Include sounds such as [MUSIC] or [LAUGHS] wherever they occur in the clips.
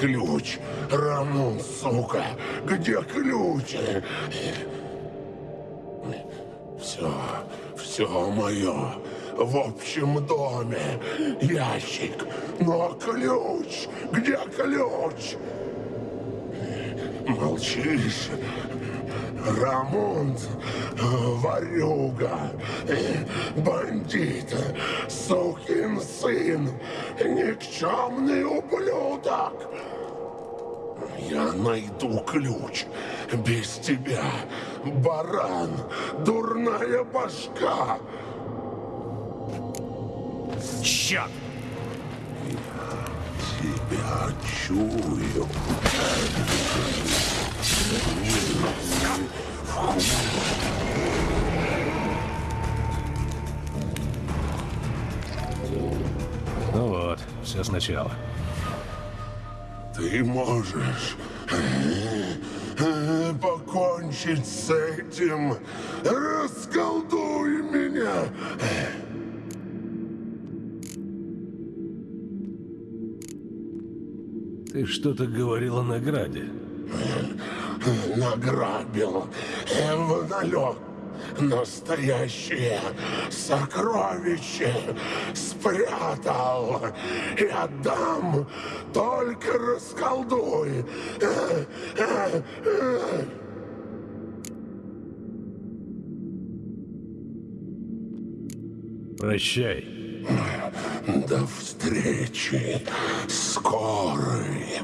ключ? Рамон, сука, где ключ? Все, все мое. В общем доме. Ящик. Но ключ? Где ключ? Молчишь? Рамон, ворюга, бандит, сукин сын, никчемный ублюдок. Я найду ключ. Без тебя, баран, дурная башка. Черт! Тебя чую. Ну вот, все сначала. Ты можешь э, покончить с этим. Расколдуй меня. Ты что-то говорил о награде. Награбил в налет настоящее сокровище спрятал и отдам, только расколдуй. Прощай. До встречи скорой.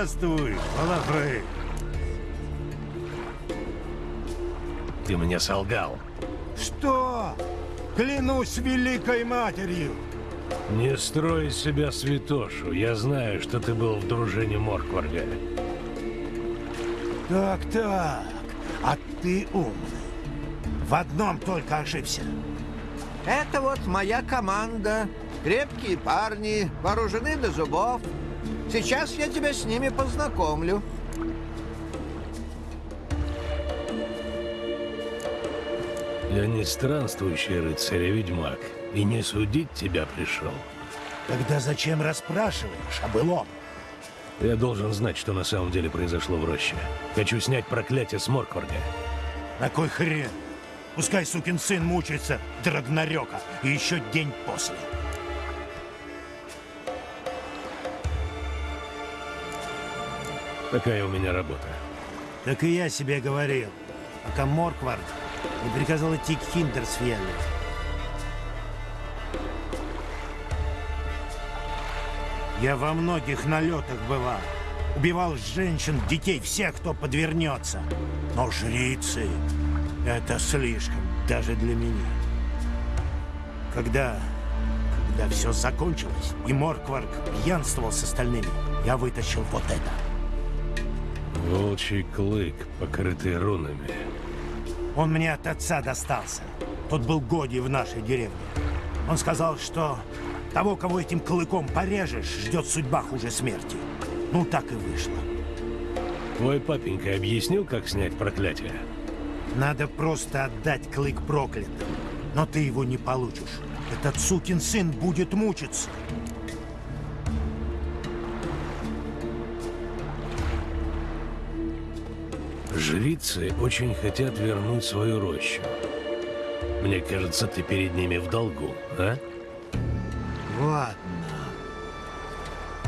Здравствуй, Балафрей. Ты мне солгал. Что? Клянусь великой матерью. Не строй из себя святошу. Я знаю, что ты был в дружине Моркварга. Так-так, а ты умный. В одном только ошибся. Это вот моя команда. Крепкие парни, вооружены до зубов. Сейчас я тебя с ними познакомлю. Я не странствующий рыцарь, а ведьмак. И не судить тебя пришел. Тогда зачем расспрашиваешь о былом? Я должен знать, что на самом деле произошло в роще. Хочу снять проклятие с Моркварга. На кой хрен? Пускай сукин сын мучается до Рагнарёка и еще день после. Такая у меня работа. Так и я себе говорил, пока Морквард не приказал идти к Хиндерсфьелле. Я во многих налетах бывал. Убивал женщин, детей, всех, кто подвернется. Но жрицы — это слишком, даже для меня. Когда... Когда все закончилось, и Моркварк пьянствовал с остальными, я вытащил вот это. Волчий клык, покрытый рунами. Он мне от отца достался. Тот был Годи в нашей деревне. Он сказал, что того, кого этим клыком порежешь, ждет судьба хуже смерти. Ну, так и вышло. Твой папенька объяснил, как снять проклятие? Надо просто отдать клык проклятым. Но ты его не получишь. Этот сукин сын будет мучиться. Жрицы очень хотят вернуть свою рощу. Мне кажется, ты перед ними в долгу, а? Ладно.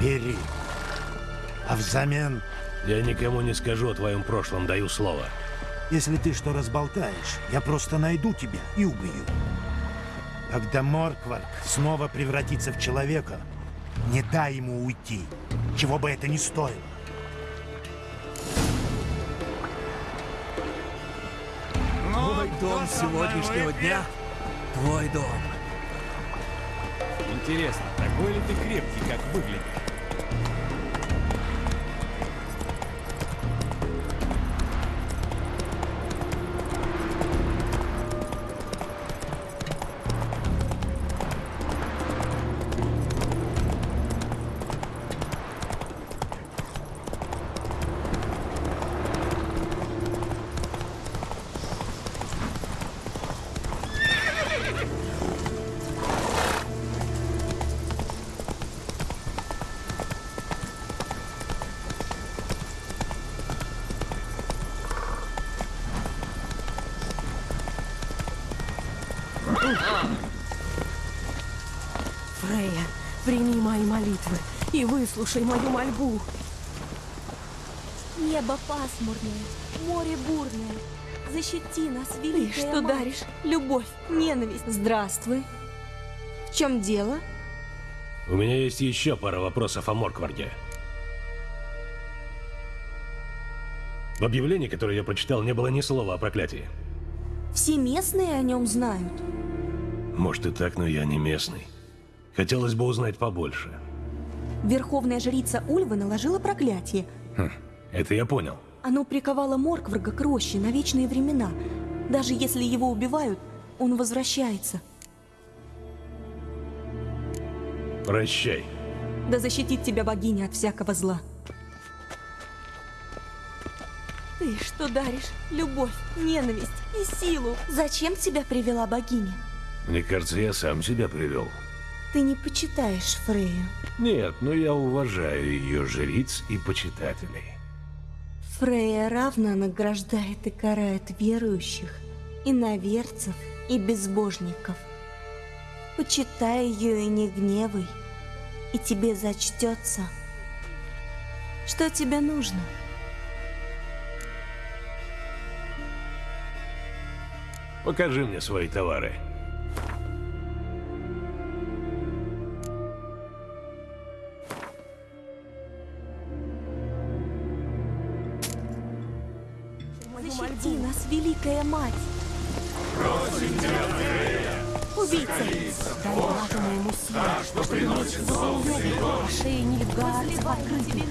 Бери. А взамен, Я никому не скажу о твоем прошлом, даю слово. если ты что разболтаешь, я просто найду тебя и убью. Когда Моркварк снова превратится в человека, не дай ему уйти, чего бы это ни стоило. Твой дом сегодняшнего дня — твой дом. Интересно, такой ли ты крепкий, как выглядишь? Фрея, прими мои молитвы и выслушай мою мольбу. Небо пасмурное, море бурное. Защити нас, Ты великая что мать. даришь? Любовь, ненависть. Здравствуй. В чем дело? У меня есть еще пара вопросов о Моркварде. В объявлении, которое я прочитал, не было ни слова о проклятии. Все местные о нем знают. Может и так, но я не местный. Хотелось бы узнать побольше. Верховная жрица Ульва наложила проклятие. Хм, это я понял. Оно приковало Моркварга к роще на вечные времена. Даже если его убивают, он возвращается. Прощай. Да защитит тебя богиня от всякого зла. Ты что даришь? Любовь, ненависть и силу. Зачем тебя привела богиня? Мне кажется, я сам себя привел. Ты не почитаешь Фрею. Нет, но я уважаю ее жриц и почитателей. Фрея равно награждает и карает верующих, иноверцев и безбожников. Почитай ее и не гневай, и тебе зачтется. Что тебе нужно? Покажи мне свои товары. Защити нас, Великая Мать! Убийца! Дай лату моему силу. Шеи нильфгаарцев открыты.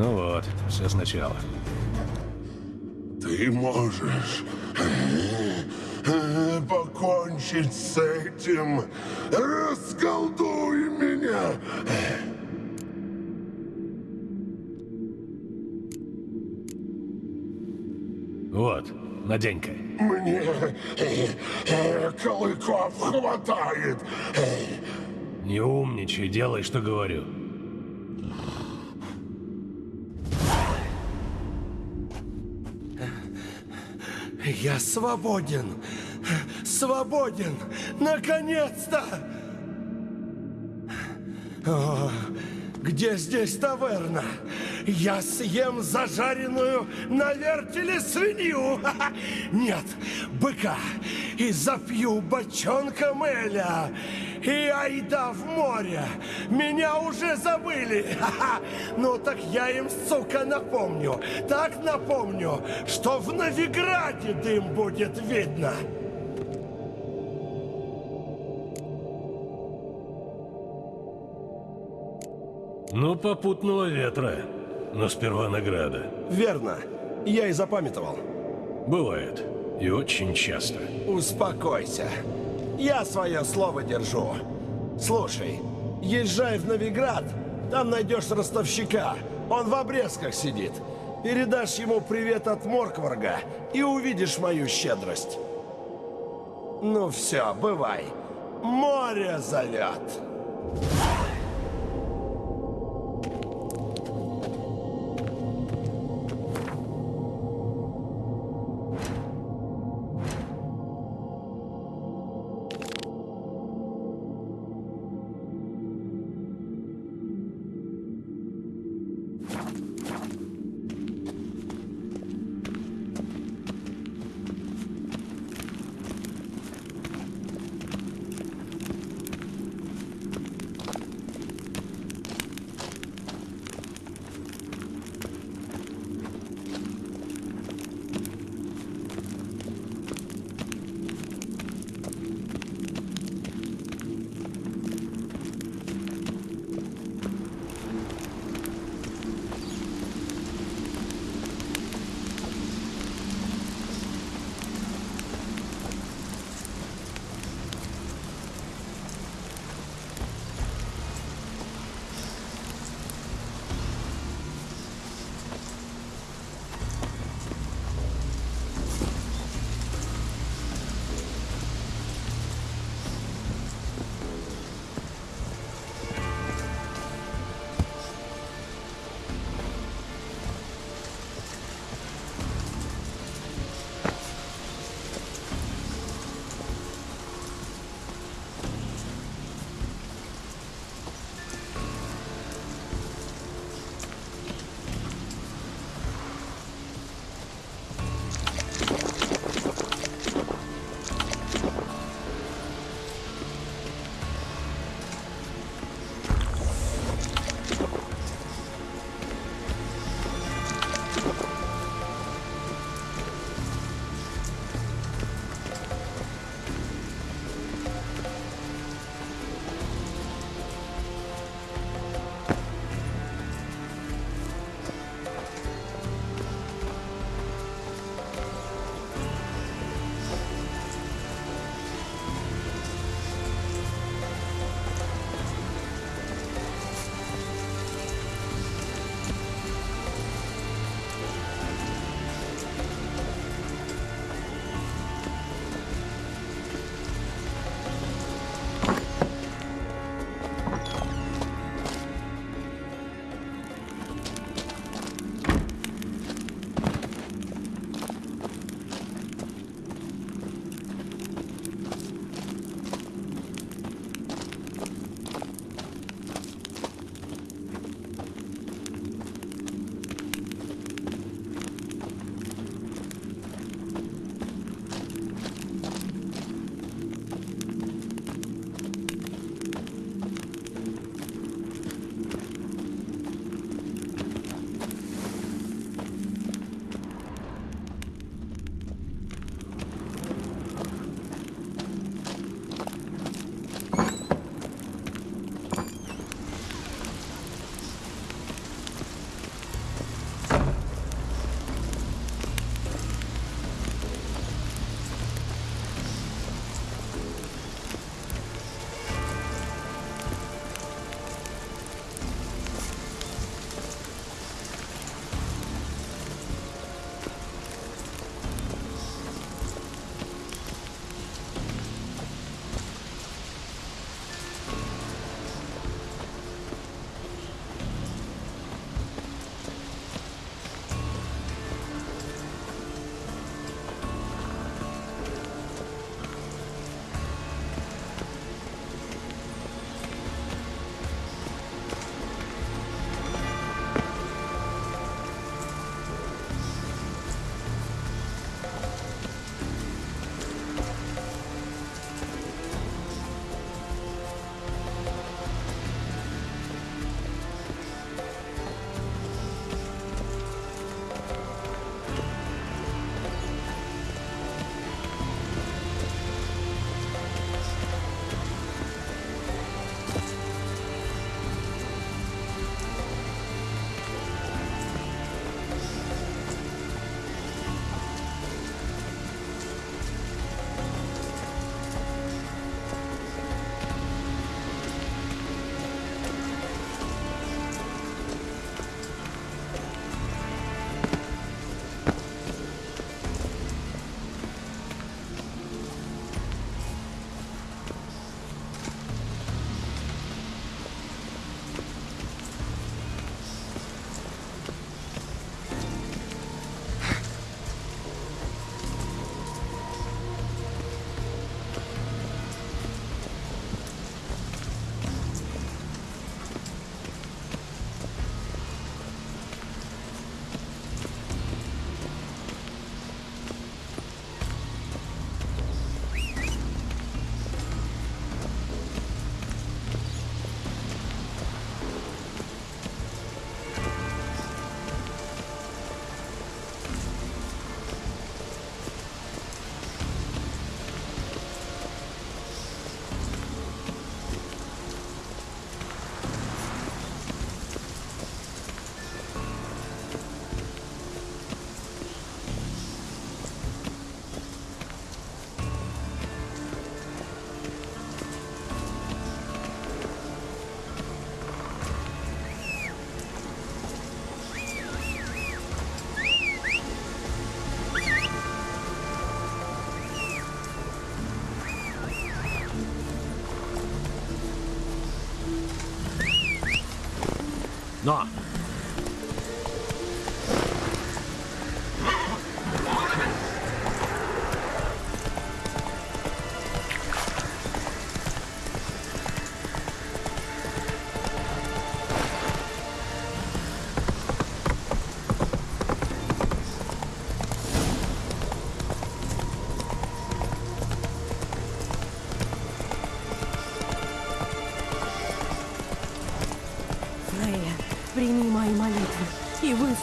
Ну вот, все сначала. Ты можешь э, э, покончить с этим. Расколдуй меня. Вот, надень-ка. Мне э, клыков хватает. Не умничай, делай, что говорю. Я свободен! Свободен! Наконец-то! Где здесь таверна? Я съем зажаренную на вертеле свинью! [LAUGHS] Нет, быка! И запью бочонком Эля! И айда в море. Меня уже забыли. Ха-ха. Ну так я им, сука, напомню. Так напомню, что в Новиграде дым будет видно. Ну, попутного ветра. Но сперва награда. Верно. Я и запамятовал. Бывает. И очень часто. Успокойся. Я свое слово держу. Слушай, езжай в Новиград, там найдешь ростовщика. Он в обрезках сидит. Передашь ему привет от Моркварга и увидишь мою щедрость. Ну все, бывай. Море зовет.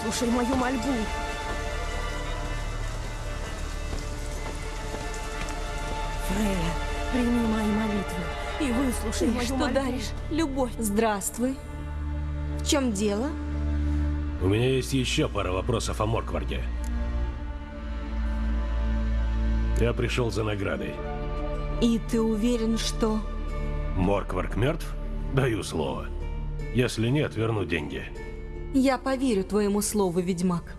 Выслушай мою мольбу. Фрея, прими мои молитвы и выслушай Ты мою что мольбу. даришь? Любовь. Здравствуй. В чем дело? У меня есть еще пара вопросов о Моркварде. Я пришел за наградой. И ты уверен, что... Моркварк мертв? Даю слово. Если нет, верну деньги. Я поверю твоему слову, ведьмак.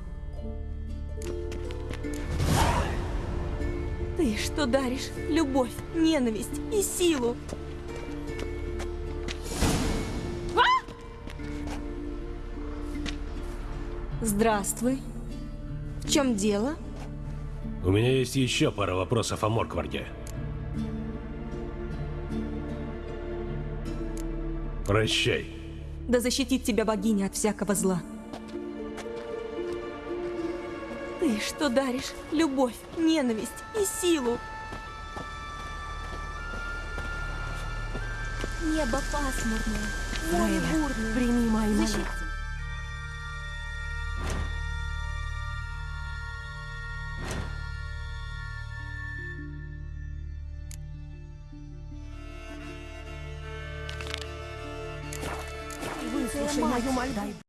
Ты что даришь? Любовь, ненависть и силу. Здравствуй. В чем дело? У меня есть еще пара вопросов о Моркварде. Прощай. Да защитит тебя богиня от всякого зла. Ты что даришь? Любовь, ненависть и силу. Небо пасмурное, море бурное. прими мои молитвы. Выслушай мою мольбу.